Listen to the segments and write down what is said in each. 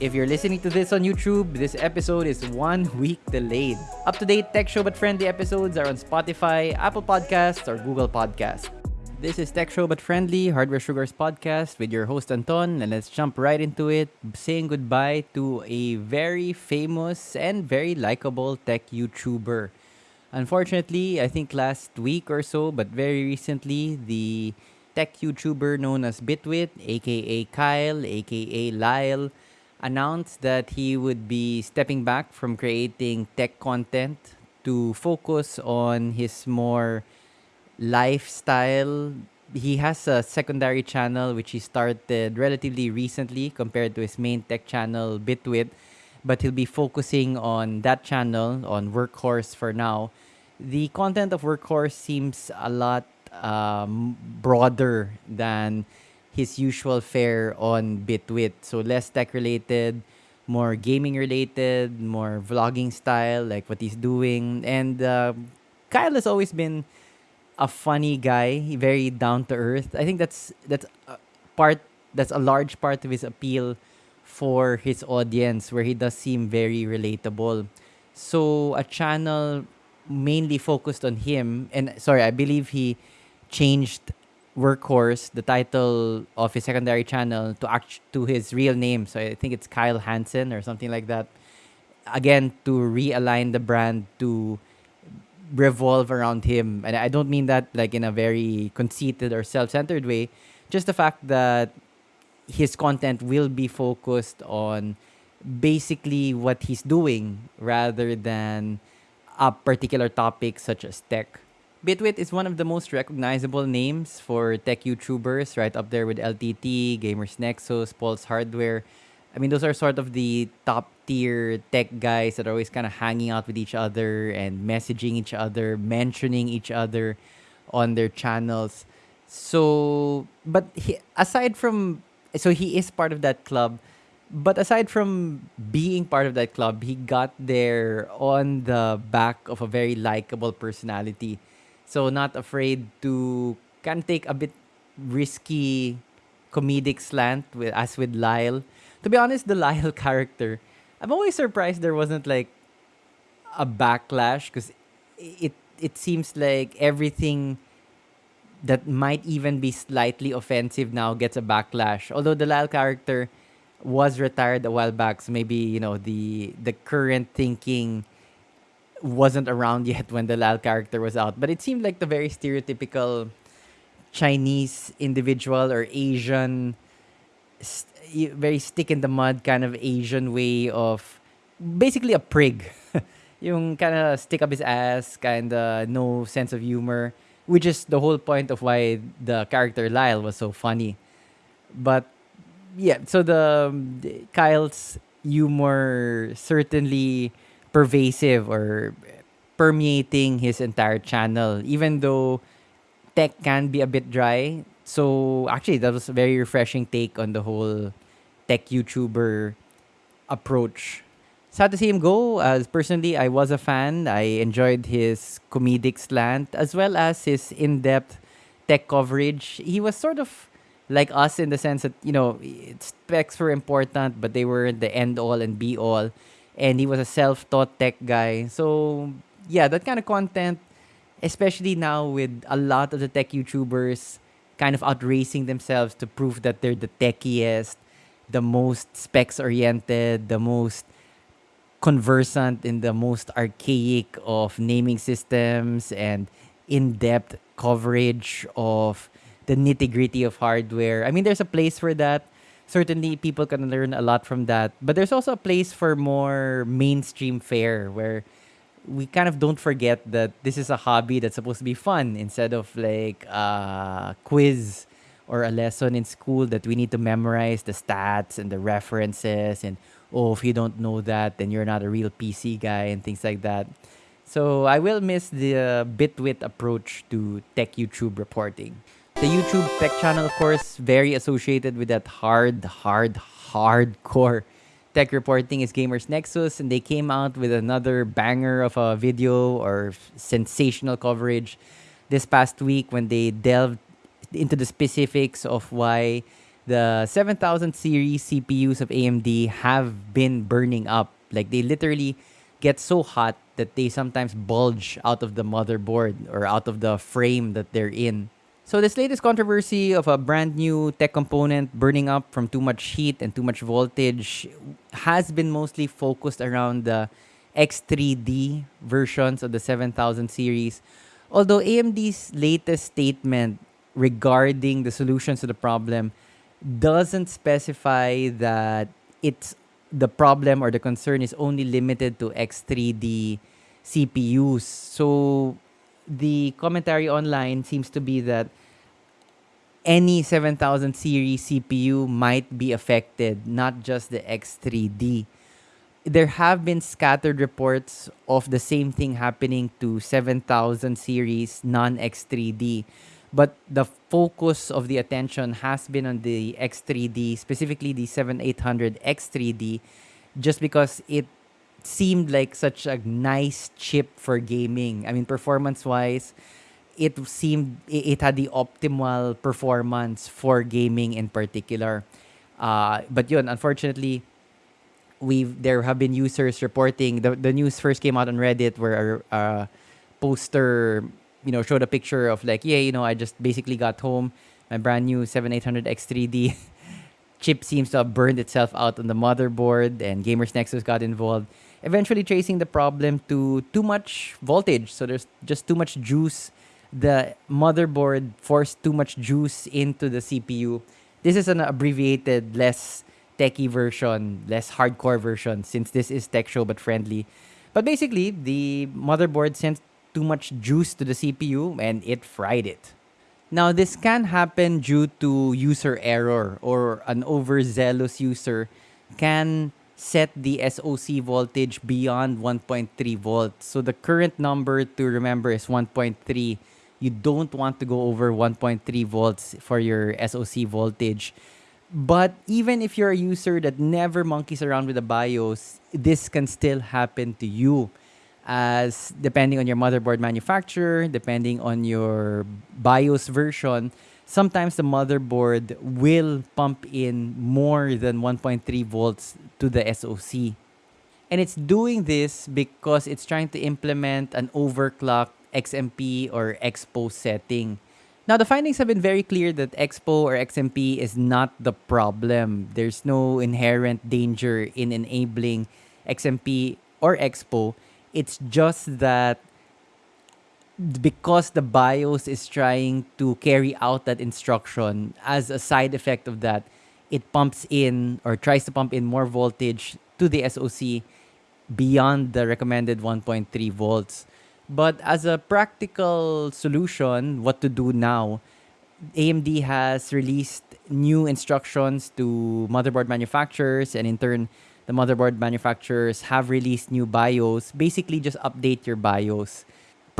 If you're listening to this on YouTube, this episode is one week delayed. Up to date tech show but friendly episodes are on Spotify, Apple Podcasts, or Google Podcasts. This is Tech Show but Friendly, Hardware Sugars podcast with your host Anton, and let's jump right into it, saying goodbye to a very famous and very likable tech YouTuber. Unfortunately, I think last week or so, but very recently, the tech YouTuber known as Bitwit, aka Kyle, aka Lyle, announced that he would be stepping back from creating tech content to focus on his more lifestyle. He has a secondary channel which he started relatively recently compared to his main tech channel, Bitwit, but he'll be focusing on that channel, on Workhorse for now. The content of Workhorse seems a lot um, broader than his usual fare on Bitwit. So less tech related, more gaming related, more vlogging style, like what he's doing. And uh, Kyle has always been a funny guy, very down to earth. I think that's that's a part that's a large part of his appeal for his audience, where he does seem very relatable. So a channel mainly focused on him, and sorry, I believe he changed Workhorse, the title of his secondary channel, to act to his real name. So I think it's Kyle Hansen or something like that. Again, to realign the brand to revolve around him. And I don't mean that like in a very conceited or self-centered way. Just the fact that his content will be focused on basically what he's doing rather than a particular topic such as tech. Bitwit is one of the most recognizable names for tech YouTubers, right up there with LTT, Gamers Nexus, Paul's Hardware. I mean, those are sort of the top tier tech guys that are always kind of hanging out with each other and messaging each other, mentioning each other on their channels. So, but he, aside from, so he is part of that club. But aside from being part of that club, he got there on the back of a very likable personality so not afraid to can take a bit risky comedic slant with as with Lyle. To be honest, the Lyle character, I'm always surprised there wasn't like a backlash because it it seems like everything that might even be slightly offensive now gets a backlash. Although the Lyle character was retired a while back, so maybe you know the the current thinking wasn't around yet when the Lyle character was out, but it seemed like the very stereotypical Chinese individual or Asian, st- very stick in the mud kind of Asian way of basically a prig. yung kind of stick up his ass, kind of no sense of humor, which is the whole point of why the character Lyle was so funny. But yeah, so the, the Kyle's humor certainly pervasive or permeating his entire channel, even though tech can be a bit dry. So actually, that was a very refreshing take on the whole tech YouTuber approach. Sad to see him go. As personally, I was a fan. I enjoyed his comedic slant as well as his in-depth tech coverage. He was sort of like us in the sense that you know specs were important, but they were the end all and be all and he was a self-taught tech guy. So yeah, that kind of content, especially now with a lot of the tech YouTubers kind of outracing themselves to prove that they're the techiest, the most specs oriented, the most conversant in the most archaic of naming systems and in-depth coverage of the nitty-gritty of hardware. I mean, there's a place for that certainly people can learn a lot from that. But there's also a place for more mainstream fare where we kind of don't forget that this is a hobby that's supposed to be fun instead of like a quiz or a lesson in school that we need to memorize the stats and the references and oh if you don't know that then you're not a real PC guy and things like that. So I will miss the uh, Bitwit approach to tech YouTube reporting. The YouTube tech channel, of course, very associated with that hard, hard, hardcore tech reporting is Gamers Nexus, and they came out with another banger of a video or sensational coverage this past week when they delved into the specifics of why the 7000 series CPUs of AMD have been burning up. Like they literally get so hot that they sometimes bulge out of the motherboard or out of the frame that they're in. So this latest controversy of a brand new tech component burning up from too much heat and too much voltage has been mostly focused around the X3D versions of the 7000 series. Although AMD's latest statement regarding the solutions to the problem doesn't specify that it's the problem or the concern is only limited to X3D CPUs. So the commentary online seems to be that any 7000 series CPU might be affected, not just the X3D. There have been scattered reports of the same thing happening to 7000 series non X3D but the focus of the attention has been on the X3D, specifically the 7800 X3D, just because it seemed like such a nice chip for gaming. I mean, performance wise, it seemed it had the optimal performance for gaming in particular. Uh, but yun, unfortunately, we've there have been users reporting the, the news first came out on Reddit where a, a poster you know, showed a picture of like, yeah, you know, I just basically got home. My brand new 7800 X3D chip seems to have burned itself out on the motherboard, and Gamers Nexus got involved, eventually tracing the problem to too much voltage. So there's just too much juice. The motherboard forced too much juice into the CPU. This is an abbreviated, less techy version, less hardcore version, since this is tech show but friendly. But basically, the motherboard sent too much juice to the CPU and it fried it. Now, this can happen due to user error or an overzealous user can set the SOC voltage beyond 1.3 volts. So the current number to remember is 1.3. You don't want to go over 1.3 volts for your SOC voltage. But even if you're a user that never monkeys around with the BIOS, this can still happen to you as depending on your motherboard manufacturer, depending on your BIOS version, sometimes the motherboard will pump in more than 1.3 volts to the SoC. And it's doing this because it's trying to implement an overclock XMP or expo setting. Now, the findings have been very clear that expo or XMP is not the problem. There's no inherent danger in enabling XMP or expo it's just that because the BIOS is trying to carry out that instruction, as a side effect of that, it pumps in or tries to pump in more voltage to the SOC beyond the recommended 1.3 volts. But as a practical solution, what to do now, AMD has released new instructions to motherboard manufacturers and in turn the motherboard manufacturers have released new BIOS. Basically, just update your BIOS.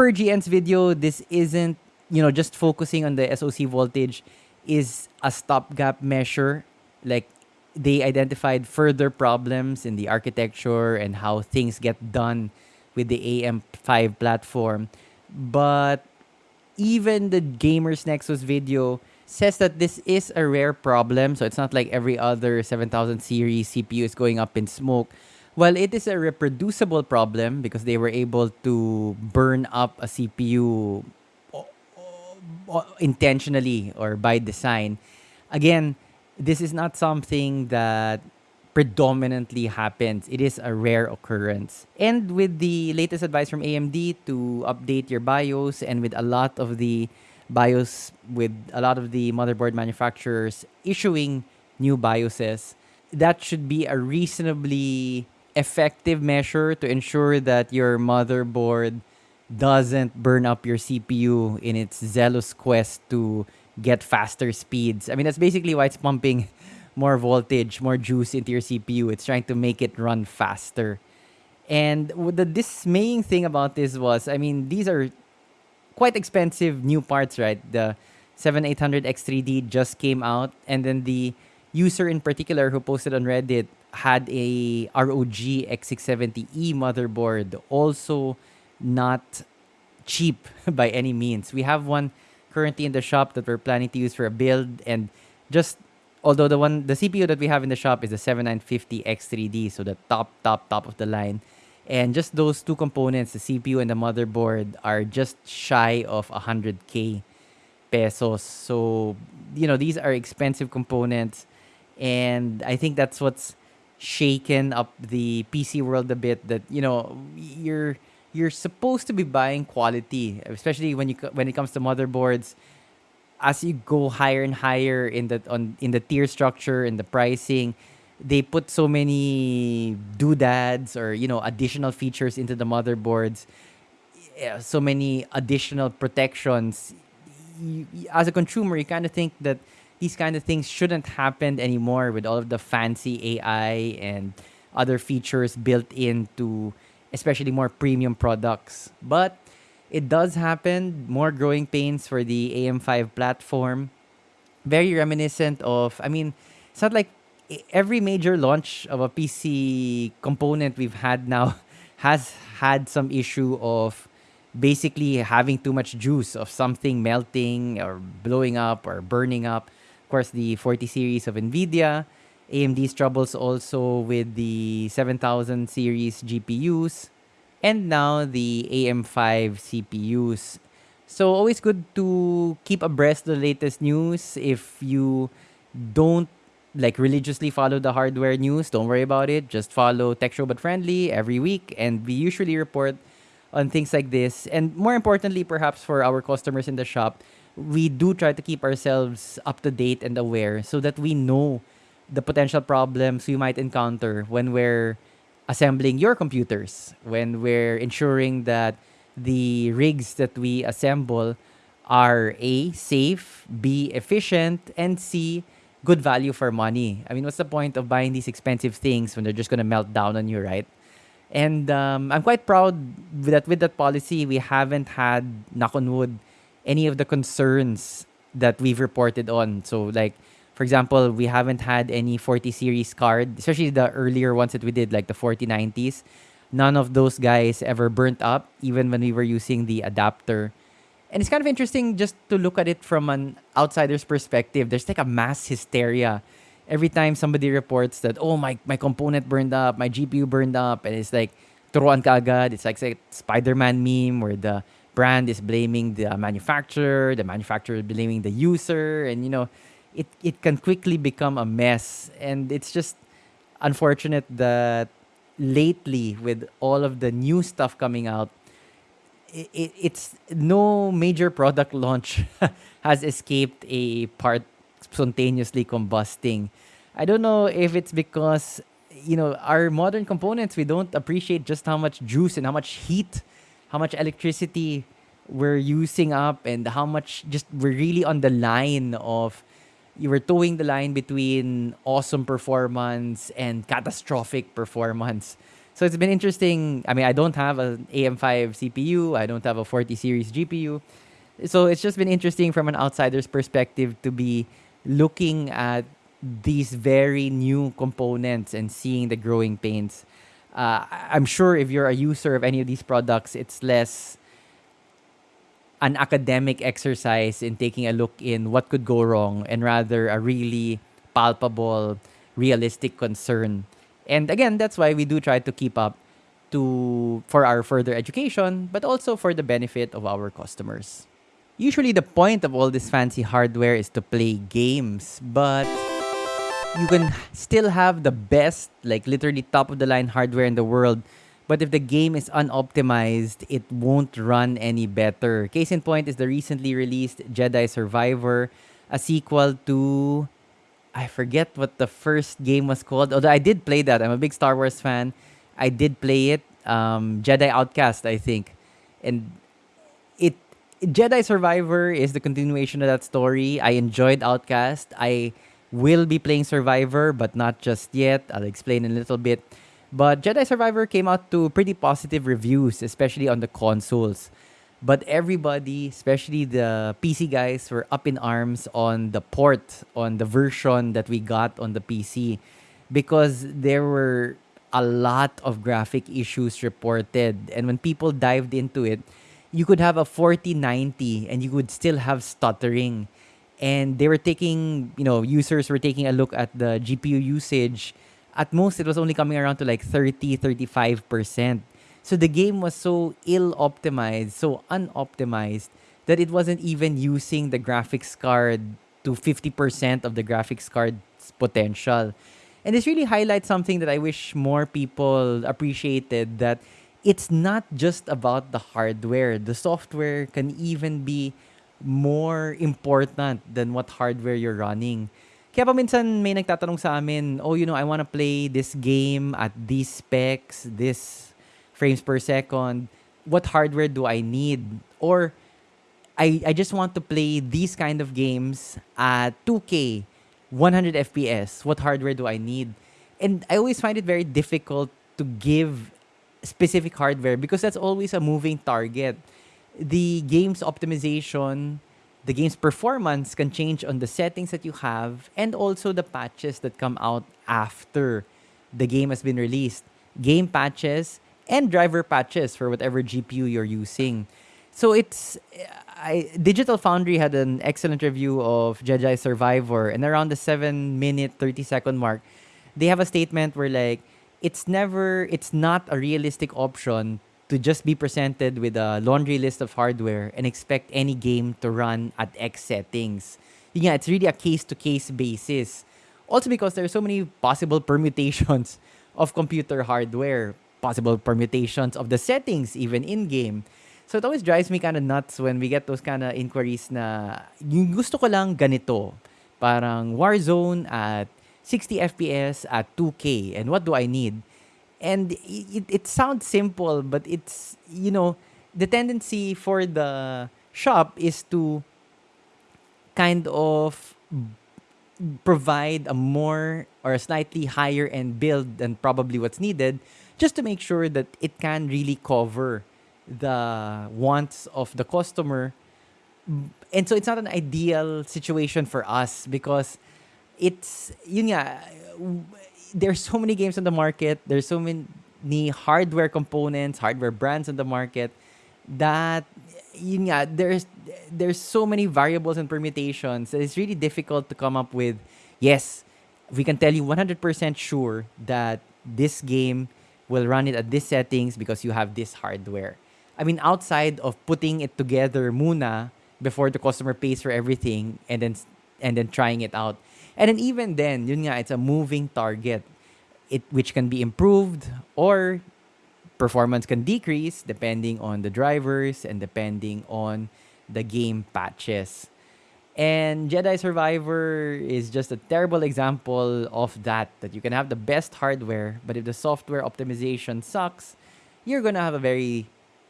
Per GN's video, this isn't, you know, just focusing on the SOC voltage is a stopgap measure. Like, they identified further problems in the architecture and how things get done with the AM5 platform. But even the Gamers Nexus video says that this is a rare problem. So it's not like every other 7000 series CPU is going up in smoke. Well, it is a reproducible problem because they were able to burn up a CPU intentionally or by design. Again, this is not something that predominantly happens. It is a rare occurrence. And with the latest advice from AMD to update your BIOS and with a lot of the BIOS with a lot of the motherboard manufacturers issuing new BIOSes, that should be a reasonably effective measure to ensure that your motherboard doesn't burn up your CPU in its zealous quest to get faster speeds. I mean, that's basically why it's pumping more voltage, more juice into your CPU. It's trying to make it run faster. And the dismaying thing about this was, I mean, these are quite expensive new parts, right? The 7800 X3D just came out, and then the user in particular who posted on Reddit had a ROG X670E motherboard, also not cheap by any means. We have one currently in the shop that we're planning to use for a build, and just although the one the CPU that we have in the shop is the 7950 X3D, so the top top top of the line. And just those two components, the CPU and the motherboard, are just shy of 100k pesos. So, you know, these are expensive components. And I think that's what's shaken up the PC world a bit that, you know, you're you're supposed to be buying quality, especially when you when it comes to motherboards as you go higher and higher in the on in the tier structure and the pricing, they put so many doodads or you know additional features into the motherboards, yeah, so many additional protections. You, as a consumer, you kind of think that these kind of things shouldn't happen anymore with all of the fancy AI and other features built into especially more premium products. But it does happen. More growing pains for the AM5 platform. Very reminiscent of, I mean, it's not like every major launch of a PC component we've had now has had some issue of basically having too much juice of something melting or blowing up or burning up. Course, the 40 series of NVIDIA, AMD's troubles also with the 7000 series GPUs, and now the AM5 CPUs. So always good to keep abreast of the latest news. If you don't like religiously follow the hardware news, don't worry about it. Just follow Tech Show But Friendly every week, and we usually report on things like this. And more importantly, perhaps for our customers in the shop, we do try to keep ourselves up to date and aware so that we know the potential problems we might encounter when we're assembling your computers, when we're ensuring that the rigs that we assemble are A, safe, B, efficient, and C, good value for money. I mean, what's the point of buying these expensive things when they're just going to melt down on you, right? And um, I'm quite proud that with that policy, we haven't had, knock on wood, any of the concerns that we've reported on. So, like, for example, we haven't had any 40 series card, especially the earlier ones that we did, like the 4090s. None of those guys ever burnt up, even when we were using the adapter. And it's kind of interesting just to look at it from an outsider's perspective. There's like a mass hysteria every time somebody reports that, oh, my, my component burned up, my GPU burned up, and it's like, turuan kagad. It's like, a Spider-Man meme where the brand is blaming the manufacturer, the manufacturer is blaming the user, and you know, it it can quickly become a mess. And it's just unfortunate that lately with all of the new stuff coming out it, it, it's no major product launch has escaped a part spontaneously combusting. I don't know if it's because you know our modern components we don't appreciate just how much juice and how much heat how much electricity we're using up and how much just we're really on the line of you were toeing the line between awesome performance and catastrophic performance. So it's been interesting. I mean, I don't have an AM5 CPU, I don't have a 40 series GPU. So it's just been interesting from an outsider's perspective to be looking at these very new components and seeing the growing pains. Uh, I'm sure if you're a user of any of these products, it's less an academic exercise in taking a look in what could go wrong and rather a really palpable, realistic concern. And again, that's why we do try to keep up to for our further education, but also for the benefit of our customers. Usually the point of all this fancy hardware is to play games, but you can still have the best, like literally top of the line hardware in the world but if the game is unoptimized, it won't run any better. Case in point is the recently released Jedi Survivor, a sequel to I forget what the first game was called. Although I did play that. I'm a big Star Wars fan. I did play it. Um, Jedi Outcast, I think. And it Jedi Survivor is the continuation of that story. I enjoyed Outcast. I will be playing Survivor, but not just yet. I'll explain in a little bit. But Jedi Survivor came out to pretty positive reviews, especially on the consoles. But everybody, especially the PC guys, were up in arms on the port, on the version that we got on the PC, because there were a lot of graphic issues reported. And when people dived into it, you could have a 4090 and you would still have stuttering. And they were taking, you know, users were taking a look at the GPU usage. At most, it was only coming around to like 30, 35%. So the game was so ill optimized, so unoptimized, that it wasn't even using the graphics card to 50% of the graphics card's potential. And this really highlights something that I wish more people appreciated that it's not just about the hardware. The software can even be more important than what hardware you're running. Kaya pa minsan may nagtatanong sa amin, oh, you know, I want to play this game at these specs, this frames per second. What hardware do I need? Or I, I just want to play these kind of games at 2K, 100 FPS. What hardware do I need? And I always find it very difficult to give specific hardware because that's always a moving target. The game's optimization, the game's performance can change on the settings that you have and also the patches that come out after the game has been released. Game patches and driver patches for whatever GPU you're using. So it's I, Digital Foundry had an excellent review of Jedi Survivor and around the 7 minute 30 second mark they have a statement where like it's never it's not a realistic option to just be presented with a laundry list of hardware and expect any game to run at X settings. Yeah, it's really a case to case basis. Also because there are so many possible permutations of computer hardware, possible permutations of the settings even in game. So it always drives me kind of nuts when we get those kind of inquiries na yung gusto ko lang ganito. Parang Warzone at 60 FPS at 2K. And what do I need? And it, it sounds simple, but it's, you know, the tendency for the shop is to kind of provide a more or a slightly higher end build than probably what's needed just to make sure that it can really cover the wants of the customer. And so it's not an ideal situation for us because it's yun nga, there's so many games on the market. There's so many hardware components, hardware brands on the market that yun nga, there's there's so many variables and permutations that it's really difficult to come up with. Yes, we can tell you 100% sure that this game will run it at this settings because you have this hardware. I mean, outside of putting it together muna before the customer pays for everything and then and then trying it out and then even then, yun nga, it's a moving target it which can be improved or performance can decrease depending on the drivers and depending on the game patches. And Jedi Survivor is just a terrible example of that that you can have the best hardware but if the software optimization sucks, you're going to have a very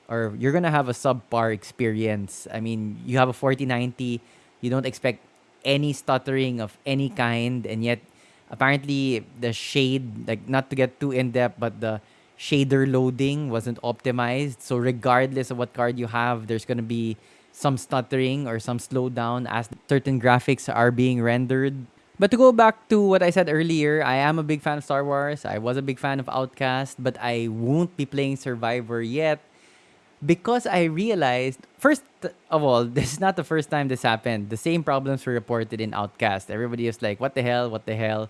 or you're going to have a subpar experience. I mean, you have a 4090, you don't expect any stuttering of any kind and yet apparently the shade like not to get too in depth but the shader loading wasn't optimized. So regardless of what card you have there's going to be some stuttering or some slowdown as certain graphics are being rendered. But to go back to what I said earlier, I am a big fan of Star Wars. I was a big fan of Outcast, but I won't be playing Survivor yet because I realized first of all, this is not the first time this happened. The same problems were reported in Outcast. Everybody was like, "What the hell? What the hell?"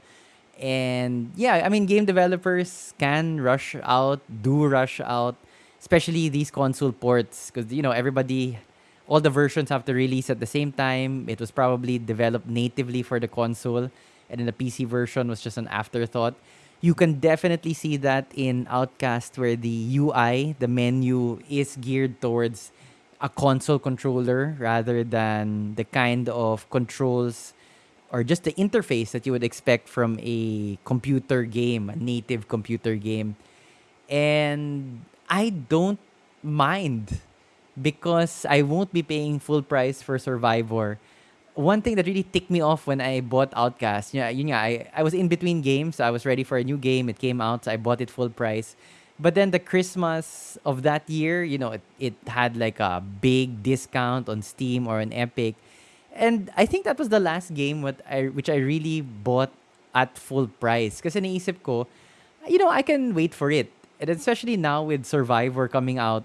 And yeah, I mean, game developers can rush out, do rush out, especially these console ports, because you know everybody, all the versions have to release at the same time. It was probably developed natively for the console, and then the PC version was just an afterthought you can definitely see that in Outcast where the UI, the menu is geared towards a console controller rather than the kind of controls or just the interface that you would expect from a computer game, a native computer game. And I don't mind because I won't be paying full price for Survivor one thing that really ticked me off when I bought Outcast, yeah, you know, I, I was in between games. I was ready for a new game. It came out, so I bought it full price. But then the Christmas of that year, you know, it, it had like a big discount on Steam or on Epic. And I think that was the last game what I which I really bought at full price. Kasi naisip ko, you know, I can wait for it. And especially now with Survivor coming out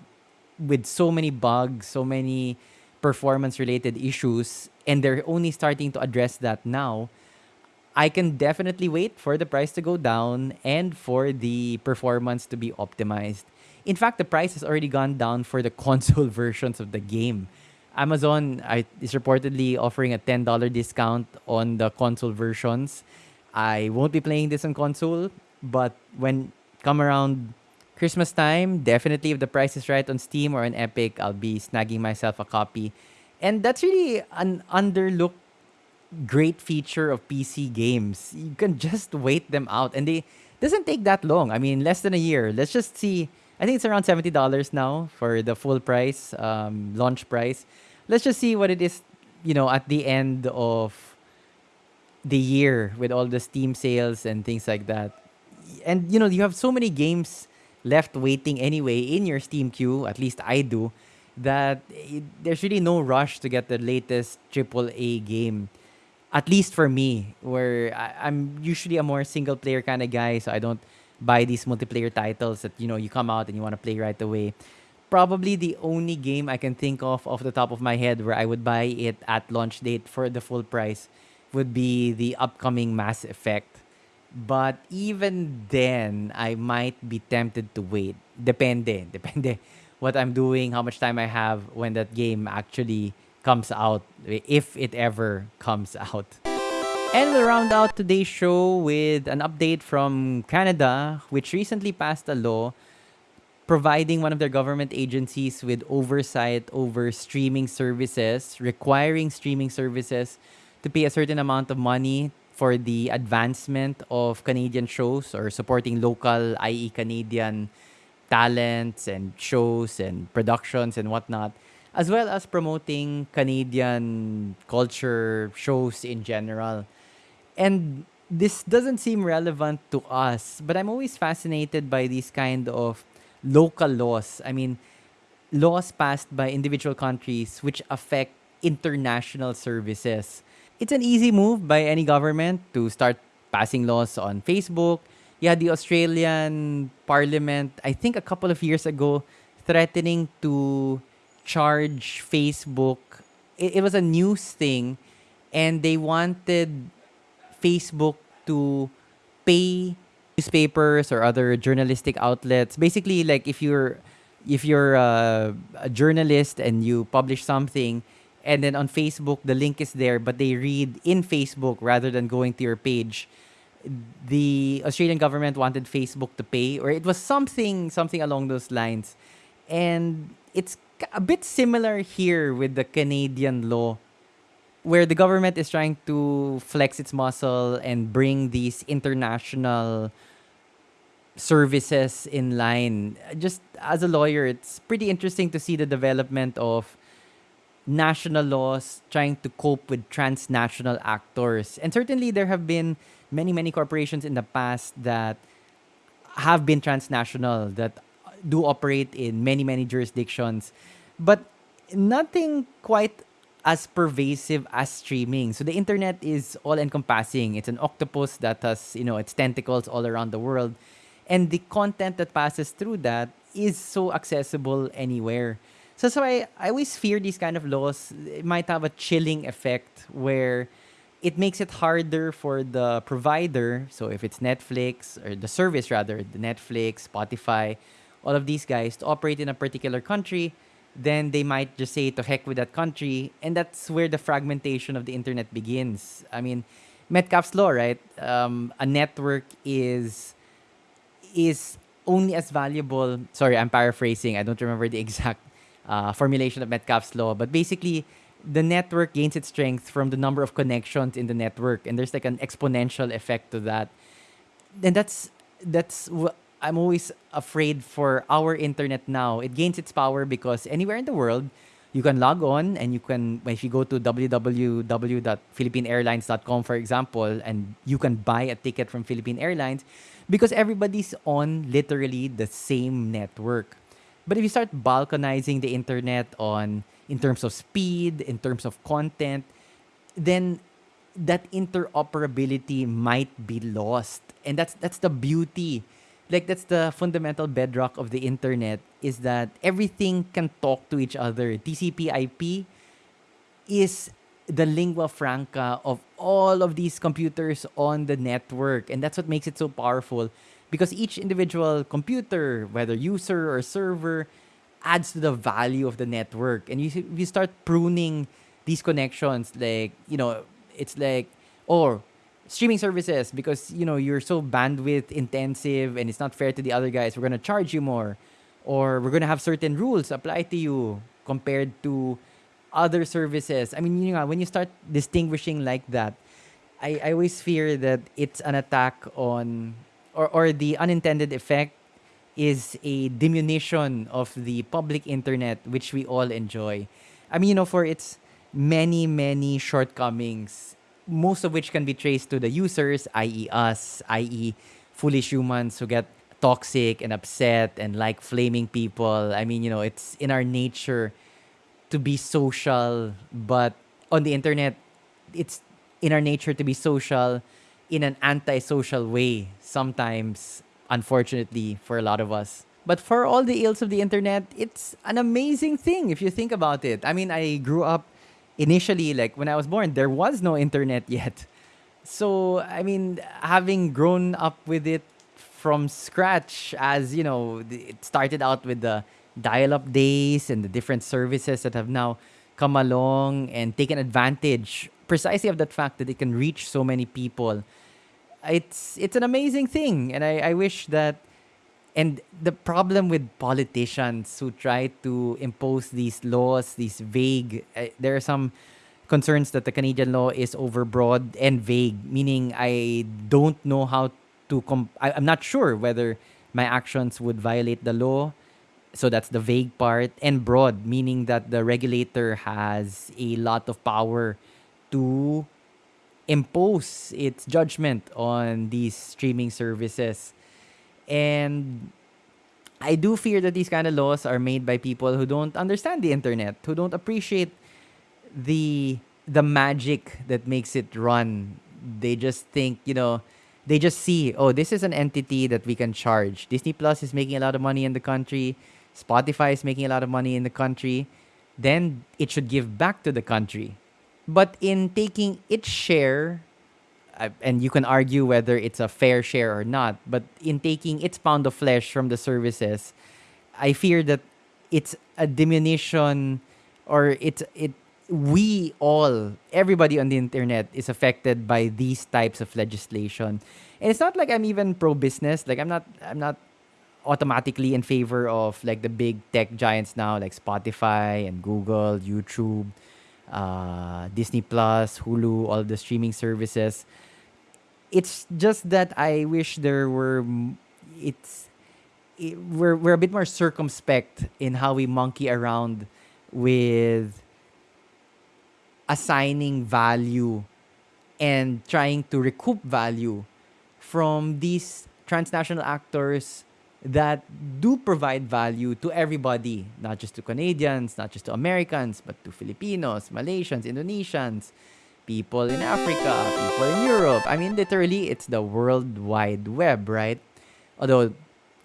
with so many bugs, so many performance related issues and they're only starting to address that now, I can definitely wait for the price to go down and for the performance to be optimized. In fact, the price has already gone down for the console versions of the game. Amazon is reportedly offering a $10 discount on the console versions. I won't be playing this on console, but when come around Christmas time, definitely if the price is right on Steam or on Epic, I'll be snagging myself a copy. And that's really an underlooked great feature of PC games. You can just wait them out and they doesn't take that long. I mean, less than a year. Let's just see. I think it's around $70 now for the full price, um, launch price. Let's just see what it is, you know, at the end of the year with all the Steam sales and things like that. And you know, you have so many games left waiting anyway in your Steam queue, at least I do, that it, there's really no rush to get the latest AAA game. At least for me, where I, I'm usually a more single player kind of guy, so I don't buy these multiplayer titles that you know you come out and you want to play right away. Probably the only game I can think of off the top of my head where I would buy it at launch date for the full price would be the upcoming Mass Effect but even then, I might be tempted to wait. Depende. Depende what I'm doing, how much time I have when that game actually comes out, if it ever comes out. And we'll round out today's show with an update from Canada, which recently passed a law providing one of their government agencies with oversight over streaming services, requiring streaming services to pay a certain amount of money for the advancement of Canadian shows or supporting local, i.e., Canadian talents and shows and productions and whatnot, as well as promoting Canadian culture shows in general. And this doesn't seem relevant to us, but I'm always fascinated by these kind of local laws. I mean, laws passed by individual countries which affect international services it's an easy move by any government to start passing laws on Facebook. Yeah, the Australian Parliament, I think a couple of years ago, threatening to charge Facebook. It, it was a news thing, and they wanted Facebook to pay newspapers or other journalistic outlets. Basically, like if you're if you're uh, a journalist and you publish something, and then on Facebook the link is there but they read in Facebook rather than going to your page the Australian government wanted Facebook to pay or it was something something along those lines. And it's a bit similar here with the Canadian law where the government is trying to flex its muscle and bring these international services in line. Just as a lawyer it's pretty interesting to see the development of national laws trying to cope with transnational actors. And certainly there have been many, many corporations in the past that have been transnational, that do operate in many, many jurisdictions, but nothing quite as pervasive as streaming. So the internet is all encompassing. It's an octopus that has, you know, its tentacles all around the world. And the content that passes through that is so accessible anywhere. So, so I, I always fear these kind of laws it might have a chilling effect where it makes it harder for the provider. So if it's Netflix or the service rather, the Netflix, Spotify, all of these guys to operate in a particular country, then they might just say to heck with that country. And that's where the fragmentation of the internet begins. I mean, Metcalfe's law, right? Um, a network is is only as valuable. Sorry, I'm paraphrasing. I don't remember the exact uh, formulation of Metcalfe's law. But basically, the network gains its strength from the number of connections in the network, and there's like an exponential effect to that. And that's that's what I'm always afraid for our internet now. It gains its power because anywhere in the world, you can log on and you can if you go to www.philippineairlines.com for example and you can buy a ticket from Philippine Airlines because everybody's on literally the same network. But if you start balkanizing the internet on in terms of speed, in terms of content, then that interoperability might be lost. And that's that's the beauty. Like that's the fundamental bedrock of the internet is that everything can talk to each other. TCP IP is the lingua franca of all of these computers on the network. And that's what makes it so powerful because each individual computer, whether user or server, adds to the value of the network. And you, you start pruning these connections, like, you know, it's like, or streaming services because you know you're so bandwidth intensive and it's not fair to the other guys we're going to charge you more or we're going to have certain rules apply to you compared to other services. I mean, you know, when you start distinguishing like that, I, I always fear that it's an attack on, or, or the unintended effect is a diminution of the public internet, which we all enjoy. I mean, you know, for its many, many shortcomings, most of which can be traced to the users, i.e., us, i.e., foolish humans who get toxic and upset and like flaming people. I mean, you know, it's in our nature to be social, but on the internet, it's in our nature to be social in an antisocial way sometimes, unfortunately, for a lot of us. But for all the ills of the internet, it's an amazing thing if you think about it. I mean, I grew up initially, like when I was born, there was no internet yet. So, I mean, having grown up with it from scratch, as you know, it started out with the dial-up days and the different services that have now come along and taken advantage precisely of that fact that it can reach so many people. It's it's an amazing thing, and I, I wish that. And the problem with politicians who try to impose these laws, these vague, uh, there are some concerns that the Canadian law is overbroad and vague, meaning I don't know how to. Com- I, I'm not sure whether my actions would violate the law so that's the vague part and broad meaning that the regulator has a lot of power to impose its judgment on these streaming services. And i do fear that these kind of laws are made by people who don't understand the internet who don't appreciate the the magic that makes it run. They just think you know they just see oh this is an entity that we can charge. Disney plus is making a lot of money in the country. Spotify is making a lot of money in the country, then it should give back to the country. But in taking its share, and you can argue whether it's a fair share or not, but in taking its pound of flesh from the services, I fear that it's a diminution or it's it we all everybody on the internet is affected by these types of legislation. And it's not like i'm even pro business like i'm not i'm not automatically in favor of like the big tech giants now, like Spotify and Google, YouTube, uh, Disney Plus, Hulu, all the streaming services. It's just that I wish there were. It's it, we're we're a bit more circumspect in how we monkey around with assigning value and trying to recoup value from these transnational actors that do provide value to everybody, not just to Canadians, not just to Americans, but to Filipinos, Malaysians, Indonesians, people in Africa, people in Europe. I mean, literally, it's the World Wide Web, right? Although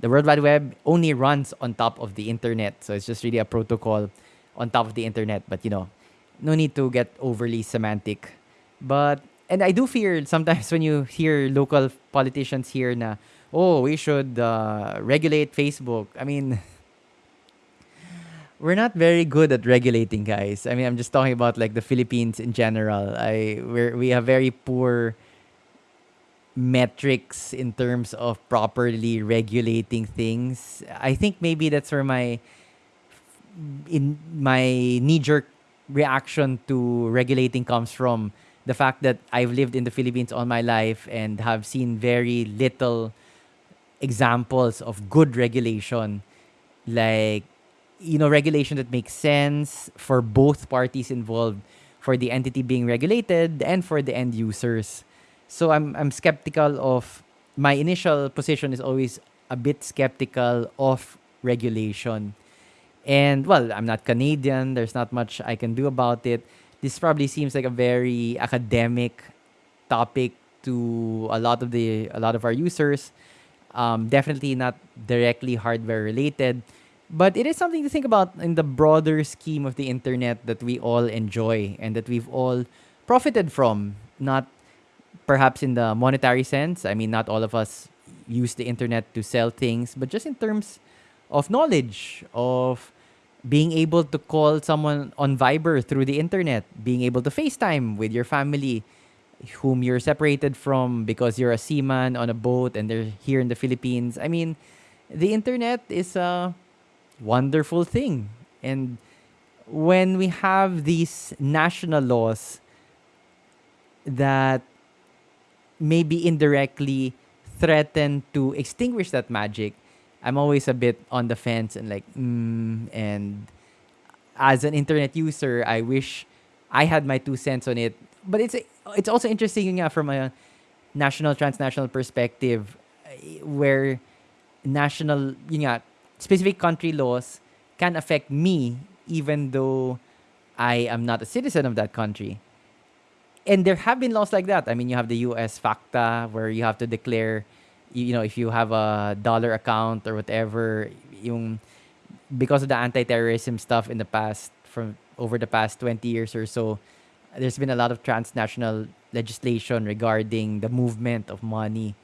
the World Wide Web only runs on top of the internet, so it's just really a protocol on top of the internet. But you know, no need to get overly semantic. But and I do fear sometimes when you hear local politicians here na oh, we should uh, regulate Facebook. I mean, we're not very good at regulating, guys. I mean, I'm just talking about like the Philippines in general. I we we have very poor metrics in terms of properly regulating things. I think maybe that's where my in my knee jerk reaction to regulating comes from the fact that I've lived in the Philippines all my life and have seen very little examples of good regulation. Like you know regulation that makes sense for both parties involved for the entity being regulated and for the end users. So i'm i'm skeptical of my initial position is always a bit skeptical of regulation. And well i'm not canadian there's not much i can do about it. This probably seems like a very academic topic to a lot of the a lot of our users um, definitely not directly hardware related. But it is something to think about in the broader scheme of the internet that we all enjoy and that we've all profited from. Not perhaps in the monetary sense. I mean, not all of us use the internet to sell things, but just in terms of knowledge, of being able to call someone on Viber through the internet, being able to FaceTime with your family whom you're separated from because you're a seaman on a boat and they're here in the Philippines. I mean, the internet is a wonderful thing. And when we have these national laws that maybe indirectly threaten to extinguish that magic, I'm always a bit on the fence and like, mm, and as an internet user, I wish I had my two cents on it. But it's it's also interesting yeah, from a national transnational perspective, where national yun specific country laws can affect me even though I am not a citizen of that country. And there have been laws like that. I mean, you have the US FATCA where you have to declare you know, if you have a dollar account or whatever, yung because of the anti-terrorism stuff in the past from over the past 20 years or so, there's been a lot of transnational legislation regarding the movement of money.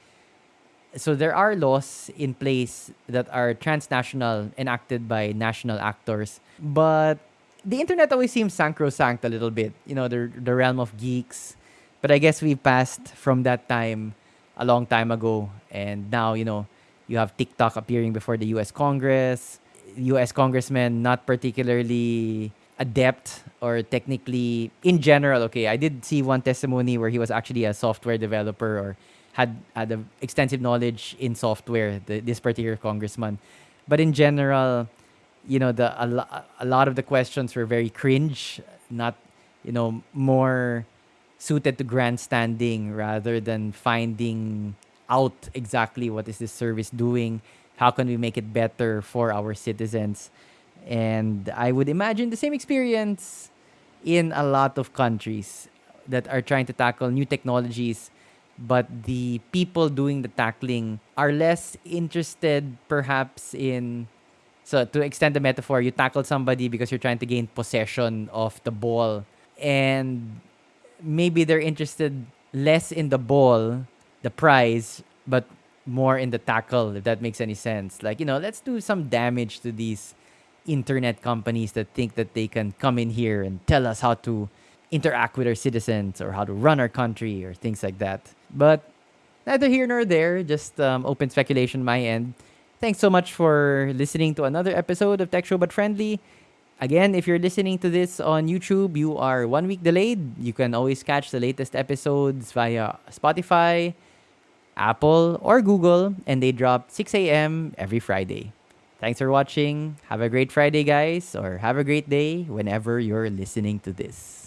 So there are laws in place that are transnational enacted by national actors, but the internet always seems sacrosanct a little bit, you know, the the realm of geeks. But I guess we passed from that time a long time ago. And now, you know, you have TikTok appearing before the US Congress. US congressmen not particularly adept or technically in general okay i did see one testimony where he was actually a software developer or had had a extensive knowledge in software the, this particular congressman. But in general you know the a, lo- a lot of the questions were very cringe not you know more suited to grandstanding rather than finding out exactly what is this service doing how can we make it better for our citizens and i would imagine the same experience in a lot of countries that are trying to tackle new technologies but the people doing the tackling are less interested perhaps in so to extend the metaphor you tackle somebody because you're trying to gain possession of the ball and maybe they're interested less in the ball, the prize, but more in the tackle, if that makes any sense. Like, you know, let's do some damage to these internet companies that think that they can come in here and tell us how to interact with our citizens or how to run our country or things like that. But neither here nor there, just um, open speculation my end. Thanks so much for listening to another episode of Tech Show But Friendly. Again, if you're listening to this on YouTube, you are one week delayed. You can always catch the latest episodes via Spotify, Apple, or Google, and they drop 6 a.m. every Friday. Thanks for watching. Have a great Friday, guys, or have a great day whenever you're listening to this.